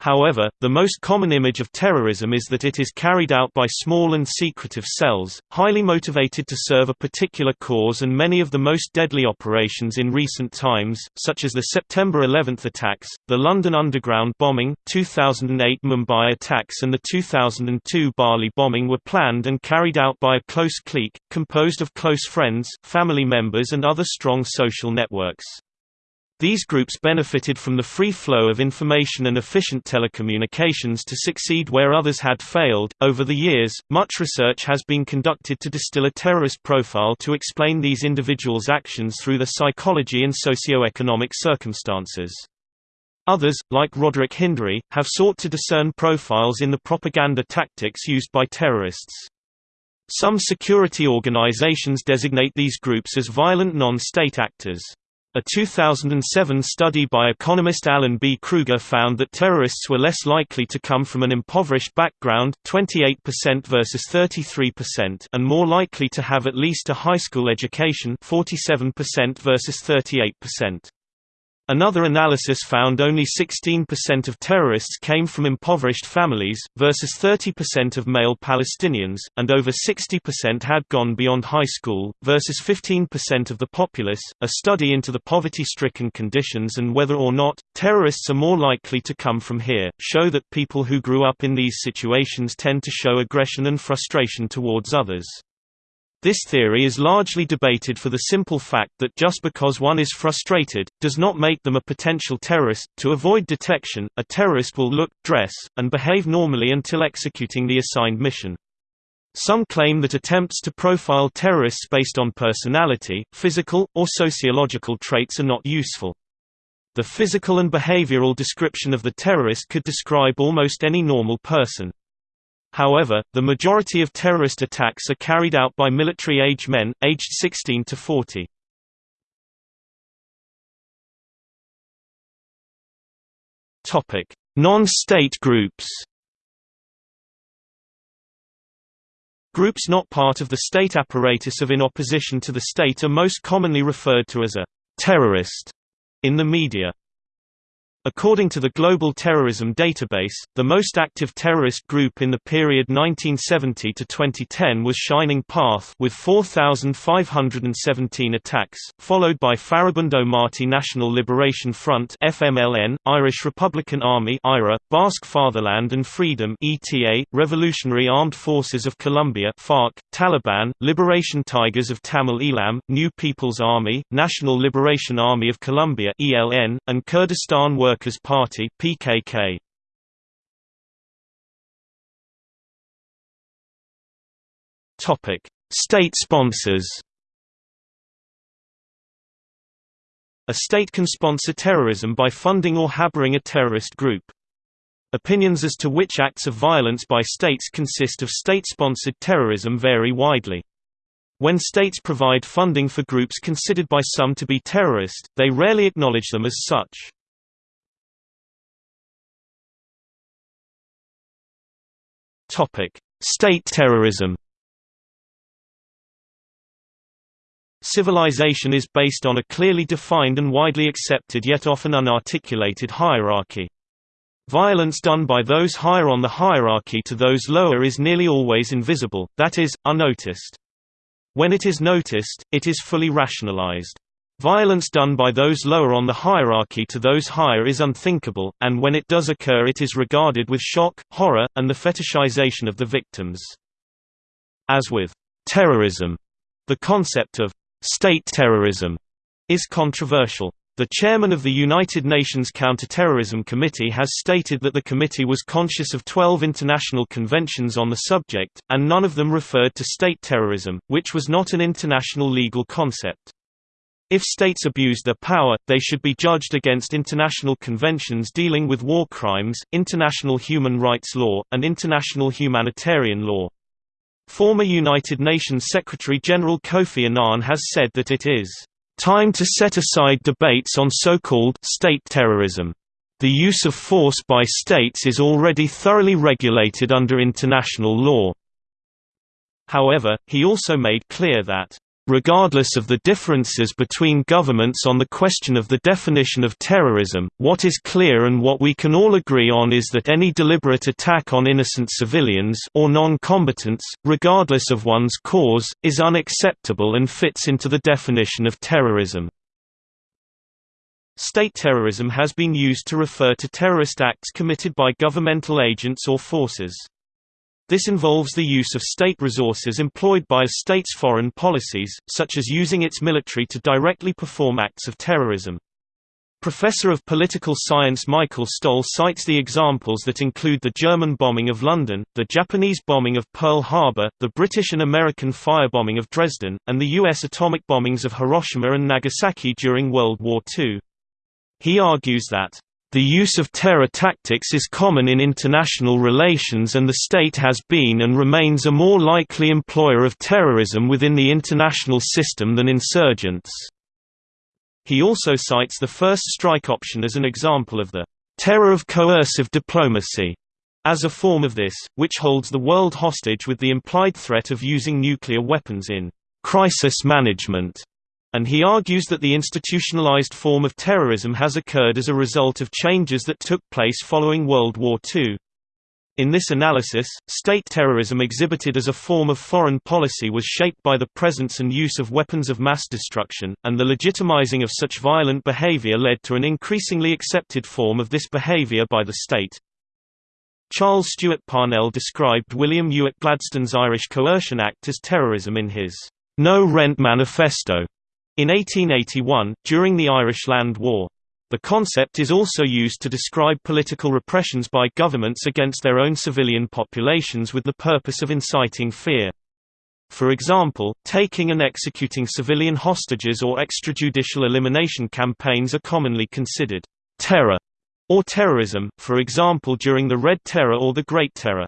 However, the most common image of terrorism is that it is carried out by small and secretive cells, highly motivated to serve a particular cause and many of the most deadly operations in recent times, such as the September 11 attacks, the London Underground bombing, 2008 Mumbai attacks and the 2002 Bali bombing were planned and carried out by a close clique, composed of close friends, family members and other strong social networks. These groups benefited from the free flow of information and efficient telecommunications to succeed where others had failed. Over the years, much research has been conducted to distill a terrorist profile to explain these individuals' actions through the psychology and socio-economic circumstances. Others, like Roderick Hindery, have sought to discern profiles in the propaganda tactics used by terrorists. Some security organizations designate these groups as violent non-state actors. A 2007 study by economist Alan B. Krueger found that terrorists were less likely to come from an impoverished background 28% versus 33% and more likely to have at least a high school education 47% versus 38%. Another analysis found only 16% of terrorists came from impoverished families, versus 30% of male Palestinians, and over 60% had gone beyond high school, versus 15% of the populace. A study into the poverty stricken conditions and whether or not terrorists are more likely to come from here show that people who grew up in these situations tend to show aggression and frustration towards others. This theory is largely debated for the simple fact that just because one is frustrated, does not make them a potential terrorist. To avoid detection, a terrorist will look, dress, and behave normally until executing the assigned mission. Some claim that attempts to profile terrorists based on personality, physical, or sociological traits are not useful. The physical and behavioral description of the terrorist could describe almost any normal person. However, the majority of terrorist attacks are carried out by military-age men, aged 16 to 40. Non-state groups Groups not part of the state apparatus of in opposition to the state are most commonly referred to as a «terrorist» in the media. According to the Global Terrorism Database, the most active terrorist group in the period 1970 to 2010 was Shining Path with 4,517 attacks, followed by Farabundo Marti National Liberation Front (FMLN), Irish Republican Army (IRA), Basque Fatherland and Freedom (ETA), Revolutionary Armed Forces of Colombia (FARC), Taliban, Liberation Tigers of Tamil Eelam, New People's Army, National Liberation Army of Colombia (ELN), and Kurdistan Workers Workers' Party (PKK). Topic: State sponsors. A state can sponsor terrorism by funding or harboring a terrorist group. Opinions as to which acts of violence by states consist of state-sponsored terrorism vary widely. When states provide funding for groups considered by some to be terrorist, they rarely acknowledge them as such. State terrorism. Civilization is based on a clearly defined and widely accepted yet often unarticulated hierarchy. Violence done by those higher on the hierarchy to those lower is nearly always invisible, that is, unnoticed. When it is noticed, it is fully rationalized. Violence done by those lower on the hierarchy to those higher is unthinkable, and when it does occur it is regarded with shock, horror, and the fetishization of the victims. As with terrorism, the concept of state terrorism is controversial. The chairman of the United Nations Counterterrorism Committee has stated that the committee was conscious of 12 international conventions on the subject, and none of them referred to state terrorism, which was not an international legal concept. If states abused their power, they should be judged against international conventions dealing with war crimes, international human rights law, and international humanitarian law. Former United Nations Secretary-General Kofi Annan has said that it is time to set aside debates on so-called state terrorism. The use of force by states is already thoroughly regulated under international law. However, he also made clear that Regardless of the differences between governments on the question of the definition of terrorism, what is clear and what we can all agree on is that any deliberate attack on innocent civilians or non-combatants, regardless of one's cause, is unacceptable and fits into the definition of terrorism. State terrorism has been used to refer to terrorist acts committed by governmental agents or forces. This involves the use of state resources employed by a state's foreign policies, such as using its military to directly perform acts of terrorism. Professor of Political Science Michael Stohl cites the examples that include the German bombing of London, the Japanese bombing of Pearl Harbor, the British and American firebombing of Dresden, and the U.S. atomic bombings of Hiroshima and Nagasaki during World War II. He argues that the use of terror tactics is common in international relations and the state has been and remains a more likely employer of terrorism within the international system than insurgents. He also cites the first strike option as an example of the terror of coercive diplomacy as a form of this, which holds the world hostage with the implied threat of using nuclear weapons in crisis management and he argues that the institutionalized form of terrorism has occurred as a result of changes that took place following World War II. In this analysis, state terrorism exhibited as a form of foreign policy was shaped by the presence and use of weapons of mass destruction, and the legitimizing of such violent behavior led to an increasingly accepted form of this behavior by the state. Charles Stuart Parnell described William Ewart Gladstone's Irish Coercion Act as terrorism in his No Rent Manifesto, in 1881, during the Irish Land War. The concept is also used to describe political repressions by governments against their own civilian populations with the purpose of inciting fear. For example, taking and executing civilian hostages or extrajudicial elimination campaigns are commonly considered terror or terrorism, for example during the Red Terror or the Great Terror.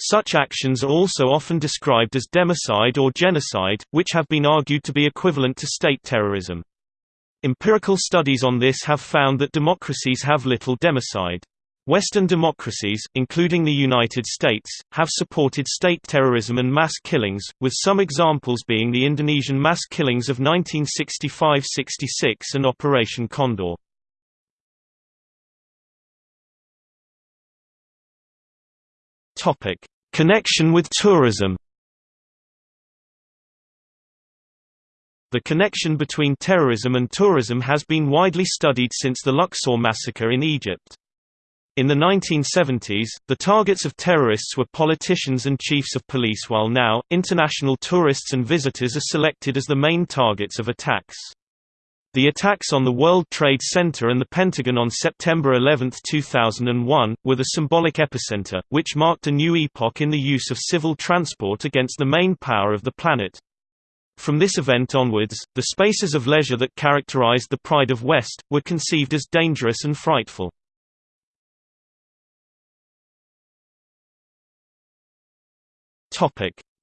Such actions are also often described as democide or genocide, which have been argued to be equivalent to state terrorism. Empirical studies on this have found that democracies have little democide. Western democracies, including the United States, have supported state terrorism and mass killings, with some examples being the Indonesian mass killings of 1965–66 and Operation Condor. Topic: Connection with tourism. The connection between terrorism and tourism has been widely studied since the Luxor massacre in Egypt. In the 1970s, the targets of terrorists were politicians and chiefs of police while now, international tourists and visitors are selected as the main targets of attacks. The attacks on the World Trade Center and the Pentagon on September 11, 2001, were the symbolic epicenter, which marked a new epoch in the use of civil transport against the main power of the planet. From this event onwards, the spaces of leisure that characterized the Pride of West, were conceived as dangerous and frightful.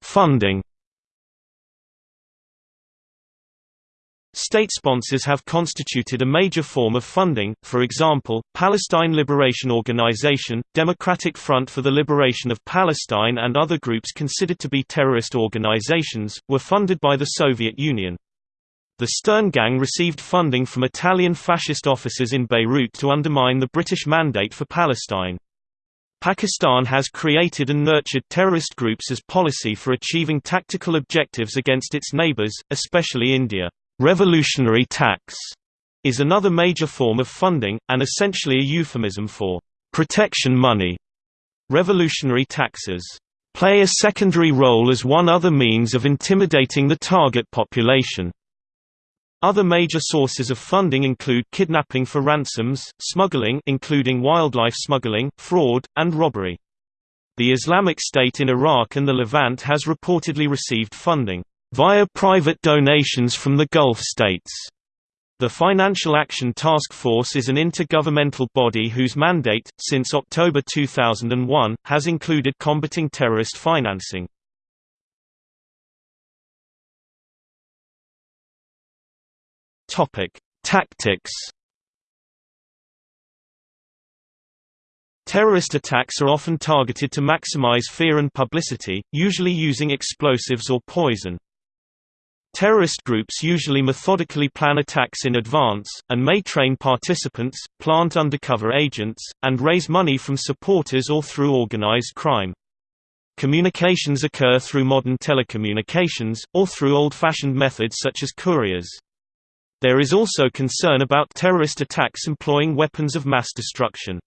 Funding State sponsors have constituted a major form of funding, for example, Palestine Liberation Organization, Democratic Front for the Liberation of Palestine and other groups considered to be terrorist organizations, were funded by the Soviet Union. The Stern Gang received funding from Italian fascist officers in Beirut to undermine the British mandate for Palestine. Pakistan has created and nurtured terrorist groups as policy for achieving tactical objectives against its neighbors, especially India. Revolutionary tax is another major form of funding, and essentially a euphemism for protection money. Revolutionary taxes play a secondary role as one other means of intimidating the target population. Other major sources of funding include kidnapping for ransoms, smuggling including wildlife smuggling, fraud, and robbery. The Islamic State in Iraq and the Levant has reportedly received funding via private donations from the Gulf states. The Financial Action Task Force is an intergovernmental body whose mandate, since October 2001, has included combating terrorist financing. Tactics Terrorist attacks are often targeted to maximize fear and publicity, usually using explosives or poison. Terrorist groups usually methodically plan attacks in advance, and may train participants, plant undercover agents, and raise money from supporters or through organized crime. Communications occur through modern telecommunications, or through old-fashioned methods such as couriers. There is also concern about terrorist attacks employing weapons of mass destruction.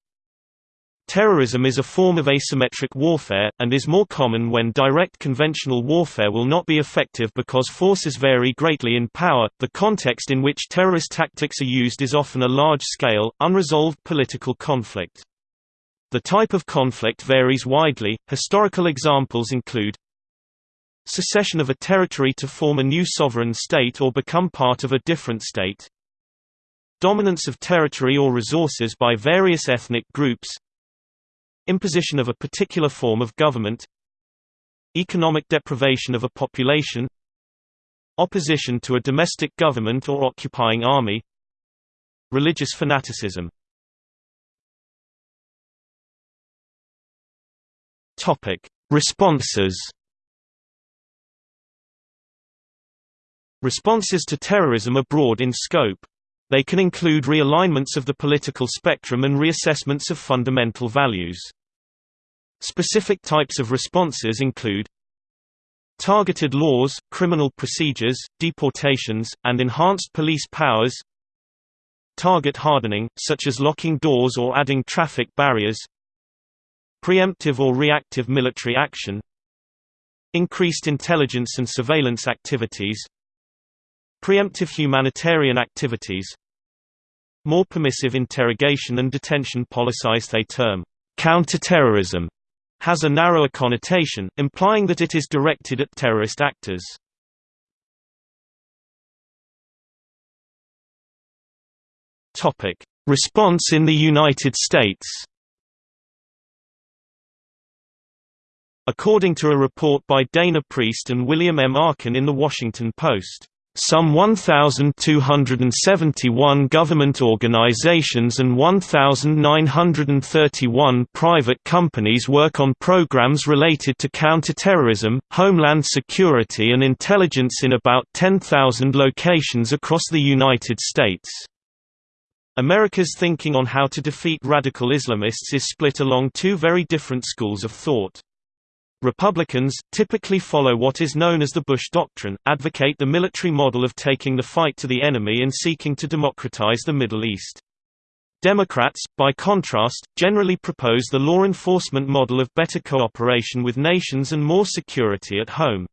Terrorism is a form of asymmetric warfare, and is more common when direct conventional warfare will not be effective because forces vary greatly in power. The context in which terrorist tactics are used is often a large scale, unresolved political conflict. The type of conflict varies widely. Historical examples include secession of a territory to form a new sovereign state or become part of a different state, dominance of territory or resources by various ethnic groups, Imposition of a particular form of government Economic deprivation of a population Opposition to a domestic government or occupying army Religious fanaticism topic Responses Responses to terrorism are broad in scope. They can include realignments of the political spectrum and reassessments of fundamental values. Specific types of responses include targeted laws, criminal procedures, deportations, and enhanced police powers target hardening, such as locking doors or adding traffic barriers preemptive or reactive military action increased intelligence and surveillance activities Preemptive humanitarian activities More permissive interrogation and detention policies they term counterterrorism has a narrower connotation, implying that it is directed at terrorist actors. Topic: Response in the United States. According to a report by Dana Priest and William M. Arkin in The Washington Post, some 1,271 government organizations and 1,931 private companies work on programs related to counterterrorism, homeland security and intelligence in about 10,000 locations across the United States. America's thinking on how to defeat radical Islamists is split along two very different schools of thought. Republicans, typically follow what is known as the Bush Doctrine, advocate the military model of taking the fight to the enemy and seeking to democratize the Middle East. Democrats, by contrast, generally propose the law enforcement model of better cooperation with nations and more security at home.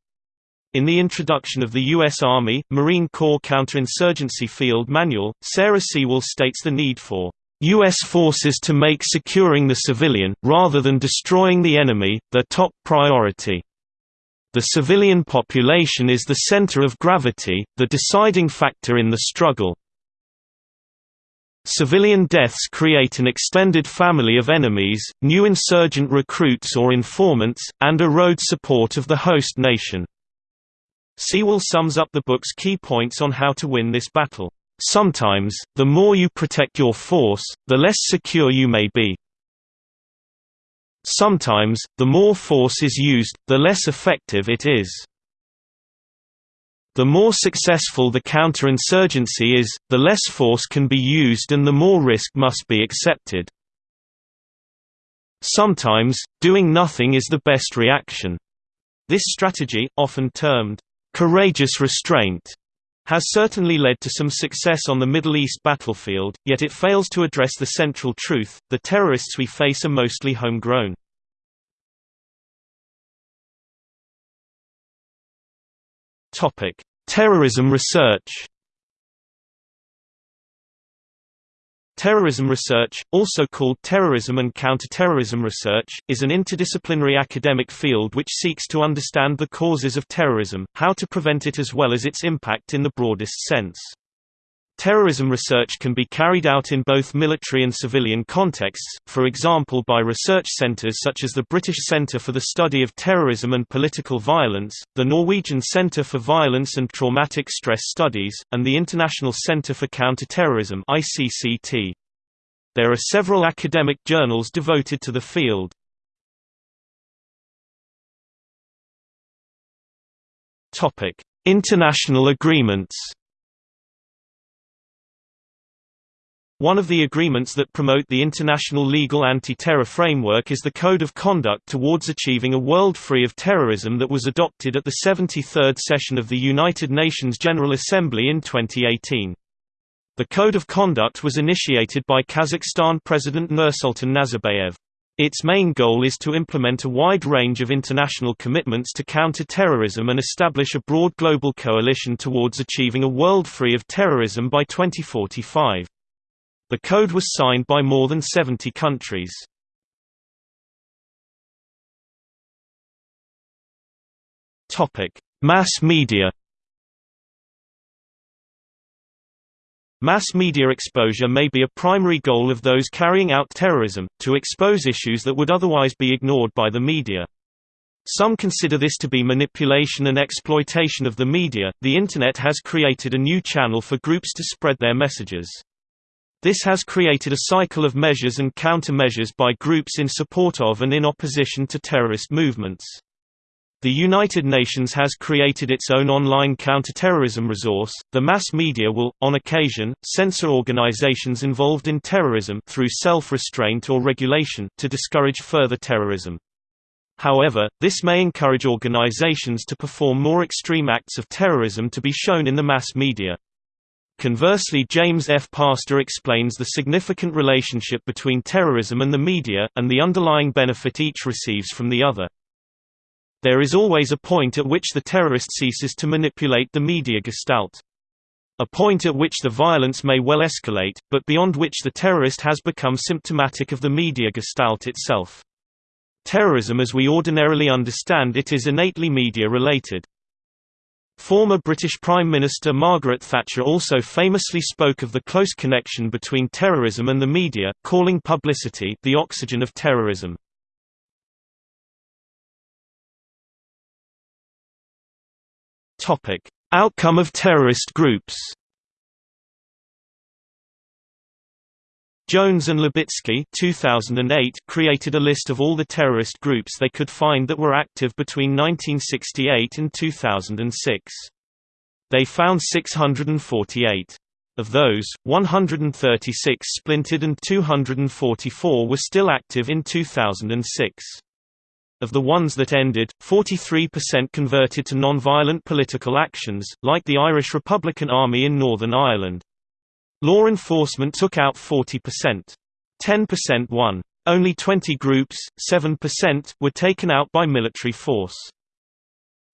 In the introduction of the U.S. Army, Marine Corps Counterinsurgency Field Manual, Sarah Sewall states the need for U.S. forces to make securing the civilian, rather than destroying the enemy, their top priority. The civilian population is the center of gravity, the deciding factor in the struggle. Civilian deaths create an extended family of enemies, new insurgent recruits or informants, and erode support of the host nation. Sewall sums up the book's key points on how to win this battle. Sometimes, the more you protect your force, the less secure you may be. Sometimes, the more force is used, the less effective it is. The more successful the counterinsurgency is, the less force can be used and the more risk must be accepted. Sometimes, doing nothing is the best reaction. This strategy, often termed, courageous restraint, has certainly led to some success on the Middle East battlefield, yet it fails to address the central truth, the terrorists we face are mostly homegrown. Terrorism research Terrorism research, also called terrorism and counterterrorism research, is an interdisciplinary academic field which seeks to understand the causes of terrorism, how to prevent it as well as its impact in the broadest sense. Terrorism research can be carried out in both military and civilian contexts, for example by research centres such as the British Centre for the Study of Terrorism and Political Violence, the Norwegian Centre for Violence and Traumatic Stress Studies, and the International Centre for Counterterrorism. There are several academic journals devoted to the field. International agreements One of the agreements that promote the international legal anti-terror framework is the Code of Conduct towards achieving a world free of terrorism that was adopted at the 73rd session of the United Nations General Assembly in 2018. The Code of Conduct was initiated by Kazakhstan President Nursultan Nazarbayev. Its main goal is to implement a wide range of international commitments to counter terrorism and establish a broad global coalition towards achieving a world free of terrorism by 2045. The code was signed by more than 70 countries. Mass media Mass media exposure may be a primary goal of those carrying out terrorism, to expose issues that would otherwise be ignored by the media. Some consider this to be manipulation and exploitation of the media. The Internet has created a new channel for groups to spread their messages. This has created a cycle of measures and countermeasures by groups in support of and in opposition to terrorist movements. The United Nations has created its own online counterterrorism resource. The mass media will, on occasion, censor organizations involved in terrorism through self-restraint or regulation to discourage further terrorism. However, this may encourage organizations to perform more extreme acts of terrorism to be shown in the mass media. Conversely James F. Pastor explains the significant relationship between terrorism and the media, and the underlying benefit each receives from the other. There is always a point at which the terrorist ceases to manipulate the media gestalt. A point at which the violence may well escalate, but beyond which the terrorist has become symptomatic of the media gestalt itself. Terrorism as we ordinarily understand it is innately media-related. Former British Prime Minister Margaret Thatcher also famously spoke of the close connection between terrorism and the media, calling publicity the oxygen of terrorism. Outcome of terrorist groups Jones and Libicki 2008 created a list of all the terrorist groups they could find that were active between 1968 and 2006. They found 648. Of those, 136 splintered and 244 were still active in 2006. Of the ones that ended, 43% converted to non-violent political actions, like the Irish Republican Army in Northern Ireland. Law enforcement took out 40%. 10% won. Only 20 groups, 7%, were taken out by military force.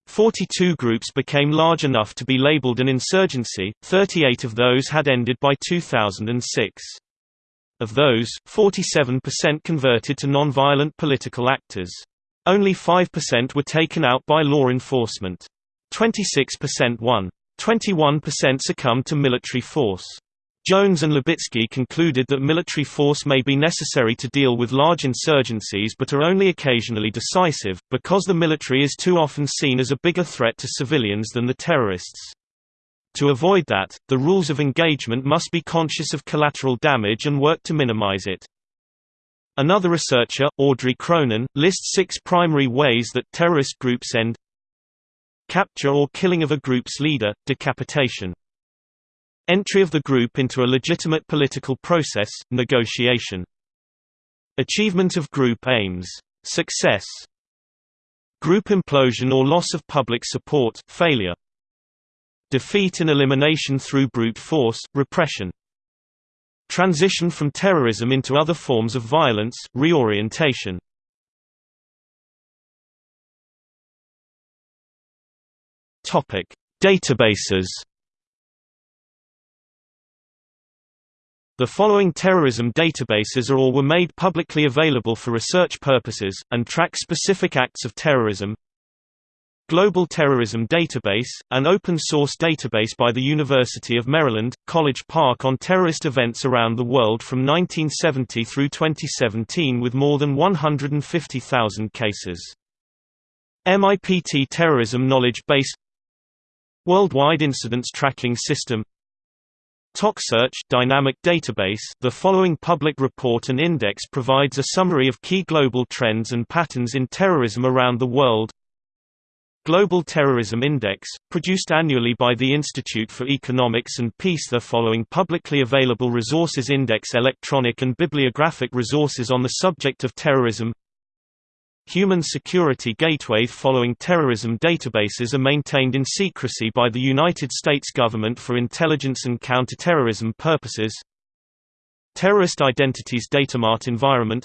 42 groups became large enough to be labeled an insurgency, 38 of those had ended by 2006. Of those, 47% converted to nonviolent political actors. Only 5% were taken out by law enforcement. 26% won. 21% succumbed to military force. Jones and Libicki concluded that military force may be necessary to deal with large insurgencies but are only occasionally decisive, because the military is too often seen as a bigger threat to civilians than the terrorists. To avoid that, the rules of engagement must be conscious of collateral damage and work to minimize it. Another researcher, Audrey Cronin, lists six primary ways that terrorist groups end Capture or killing of a group's leader, decapitation Entry of the group into a legitimate political process, negotiation. Achievement of group aims. Success. Group implosion or loss of public support failure. Defeat and elimination through brute force, repression. Transition from terrorism into other forms of violence, reorientation. Databases The following terrorism databases are or were made publicly available for research purposes, and track specific acts of terrorism Global Terrorism Database, an open-source database by the University of Maryland, College Park on terrorist events around the world from 1970 through 2017 with more than 150,000 cases. MIPT Terrorism Knowledge Base Worldwide Incidents Tracking System TOCSearch dynamic database The following public report and index provides a summary of key global trends and patterns in terrorism around the world. Global Terrorism Index, produced annually by the Institute for Economics and Peace. The following publicly available resources index electronic and bibliographic resources on the subject of terrorism Human Security Gateway following terrorism databases are maintained in secrecy by the United States government for intelligence and counterterrorism purposes. Terrorist Identities Datamart Environment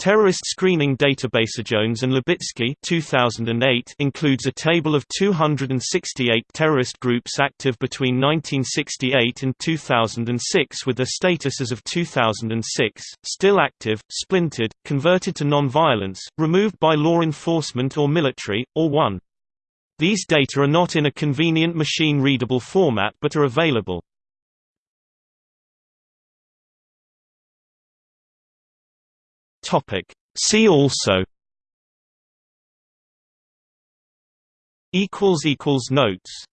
Terrorist Screening Database Jones and Libicki 2008 includes a table of 268 terrorist groups active between 1968 and 2006 with their status as of 2006, still active, splintered, converted to non-violence, removed by law enforcement or military, or one. These data are not in a convenient machine-readable format but are available. Topic. See also equals equals notes